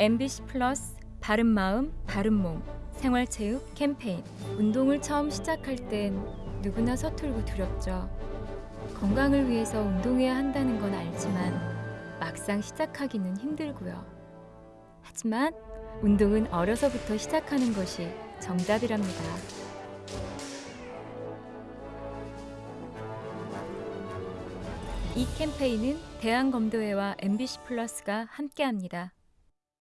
MBC 플러스 바른 마음 바른 몸 생활체육 캠페인 운동을 처음 시작할 땐 누구나 서툴고 두렵죠. 건강을 위해서 운동해야 한다는 건 알지만 막상 시작하기는 힘들고요. 하지만 운동은 어려서부터 시작하는 것이 정답이랍니다. 이 캠페인은 대한검도회와 MBC 플러스가 함께합니다.